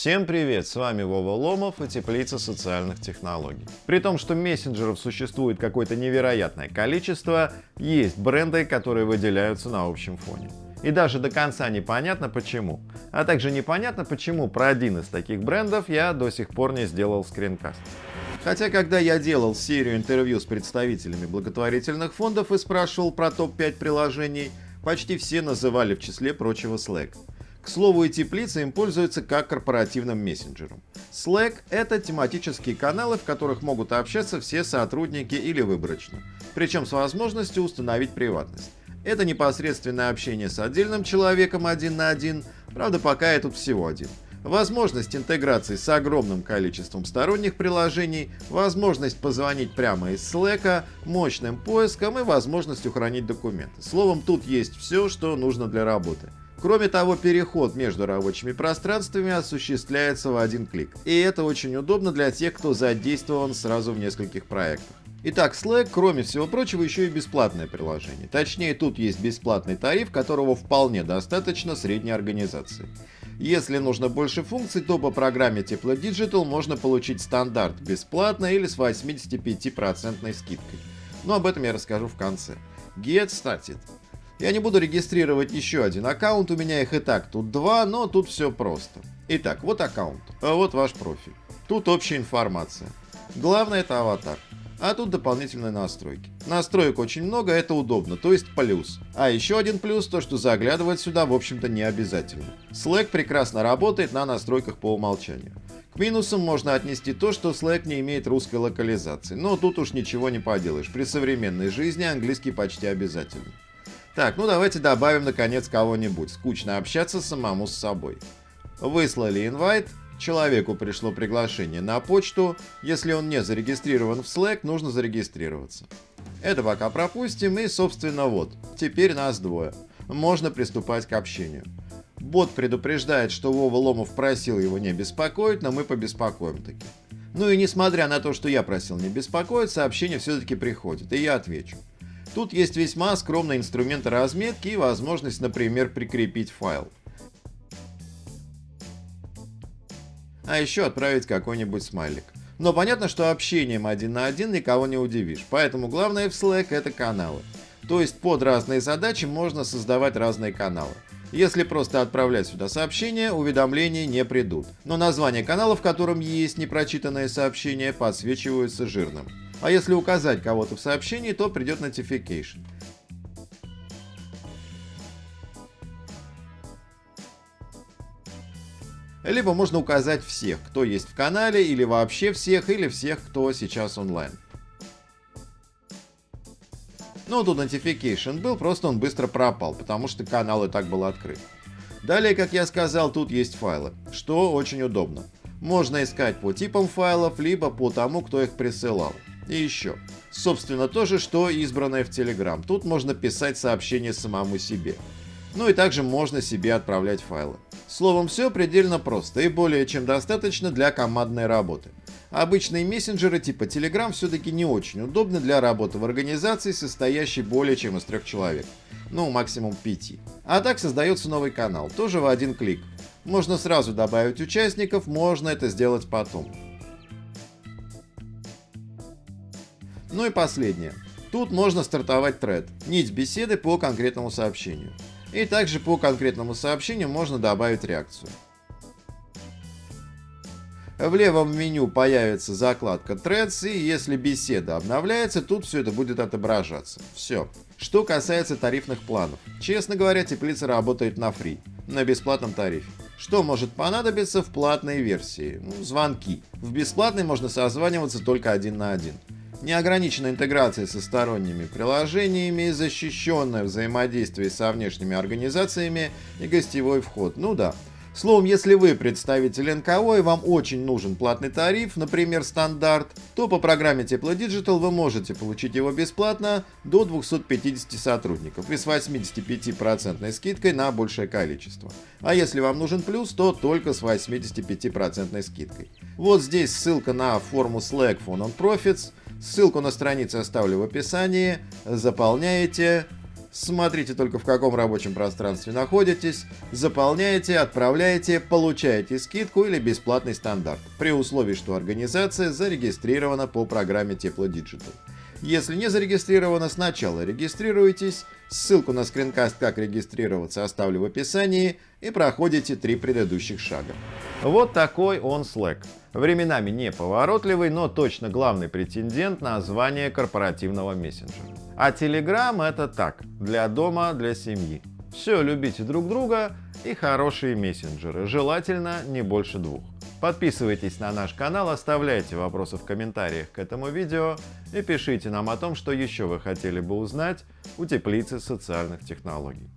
Всем привет, с вами Вова Ломов и Теплица социальных технологий. При том, что мессенджеров существует какое-то невероятное количество, есть бренды, которые выделяются на общем фоне. И даже до конца непонятно почему. А также непонятно почему про один из таких брендов я до сих пор не сделал скринкаст. Хотя, когда я делал серию интервью с представителями благотворительных фондов и спрашивал про топ-5 приложений, почти все называли в числе прочего Slack. К слову, и теплица им пользуется как корпоративным мессенджером. Slack — это тематические каналы, в которых могут общаться все сотрудники или выборочно, причем с возможностью установить приватность. Это непосредственное общение с отдельным человеком один на один, правда пока я тут всего один. Возможность интеграции с огромным количеством сторонних приложений, возможность позвонить прямо из Slack, мощным поиском и возможностью хранить документы. Словом, тут есть все, что нужно для работы. Кроме того, переход между рабочими пространствами осуществляется в один клик. И это очень удобно для тех, кто задействован сразу в нескольких проектах. Итак, Slack, кроме всего прочего, еще и бесплатное приложение. Точнее, тут есть бесплатный тариф, которого вполне достаточно средней организации. Если нужно больше функций, то по программе Тепло Digital можно получить стандарт бесплатно или с 85% скидкой. Но об этом я расскажу в конце. Get Started. Я не буду регистрировать еще один аккаунт, у меня их и так тут два, но тут все просто. Итак, вот аккаунт, а вот ваш профиль. Тут общая информация. Главное это аватар. А тут дополнительные настройки. Настроек очень много, это удобно, то есть плюс. А еще один плюс, то что заглядывать сюда в общем-то не обязательно. Slack прекрасно работает на настройках по умолчанию. К минусам можно отнести то, что Slack не имеет русской локализации, но тут уж ничего не поделаешь, при современной жизни английский почти обязательный. Так, ну давайте добавим наконец кого-нибудь. Скучно общаться самому с собой. Выслали инвайт, человеку пришло приглашение на почту. Если он не зарегистрирован в Slack, нужно зарегистрироваться. Это пока пропустим и, собственно, вот. Теперь нас двое. Можно приступать к общению. Бот предупреждает, что Вова Ломов просил его не беспокоить, но мы побеспокоим таки. Ну и несмотря на то, что я просил не беспокоить, сообщение все-таки приходит, и я отвечу. Тут есть весьма скромные инструменты разметки и возможность, например, прикрепить файл. А еще отправить какой-нибудь смайлик. Но понятно, что общением один на один никого не удивишь, поэтому главное в Slack это каналы. То есть под разные задачи можно создавать разные каналы. Если просто отправлять сюда сообщения, уведомления не придут. Но название канала, в котором есть непрочитанные сообщения, подсвечиваются жирным. А если указать кого-то в сообщении, то придет notification. Либо можно указать всех, кто есть в канале, или вообще всех, или всех, кто сейчас онлайн. Ну, тут notification был, просто он быстро пропал, потому что канал и так был открыт. Далее, как я сказал, тут есть файлы, что очень удобно. Можно искать по типам файлов, либо по тому, кто их присылал. И еще. Собственно, то же, что избранное в Telegram. Тут можно писать сообщения самому себе. Ну и также можно себе отправлять файлы. Словом, все предельно просто и более чем достаточно для командной работы. Обычные мессенджеры типа Telegram все-таки не очень удобны для работы в организации, состоящей более чем из трех человек. Ну, максимум пяти. А так создается новый канал, тоже в один клик. Можно сразу добавить участников, можно это сделать потом. Ну и последнее. Тут можно стартовать тред, нить беседы по конкретному сообщению. И также по конкретному сообщению можно добавить реакцию. В левом меню появится закладка Threads, и если беседа обновляется, тут все это будет отображаться. Все. Что касается тарифных планов. Честно говоря, теплица работает на фри, на бесплатном тарифе. Что может понадобиться в платной версии? Ну, звонки. В бесплатной можно созваниваться только один на один неограниченная интеграция со сторонними приложениями, защищенное взаимодействие со внешними организациями и гостевой вход. Ну да. Словом, если вы представитель НКО и вам очень нужен платный тариф, например, стандарт, то по программе Тепло Digital вы можете получить его бесплатно до 250 сотрудников и с 85% скидкой на большее количество. А если вам нужен плюс, то только с 85% скидкой. Вот здесь ссылка на форму Slack for Non-Profits, Ссылку на страницу оставлю в описании. Заполняете. Смотрите только в каком рабочем пространстве находитесь, заполняете, отправляете, получаете скидку или бесплатный стандарт, при условии, что организация зарегистрирована по программе Тепло Digital. Если не зарегистрировано, сначала регистрируйтесь, ссылку на скринкаст «Как регистрироваться» оставлю в описании и проходите три предыдущих шага. Вот такой он Slack. Временами неповоротливый, но точно главный претендент на звание корпоративного мессенджера. А Telegram это так, для дома, для семьи. Все, любите друг друга и хорошие мессенджеры, желательно не больше двух. Подписывайтесь на наш канал, оставляйте вопросы в комментариях к этому видео и пишите нам о том, что еще вы хотели бы узнать у теплицы социальных технологий.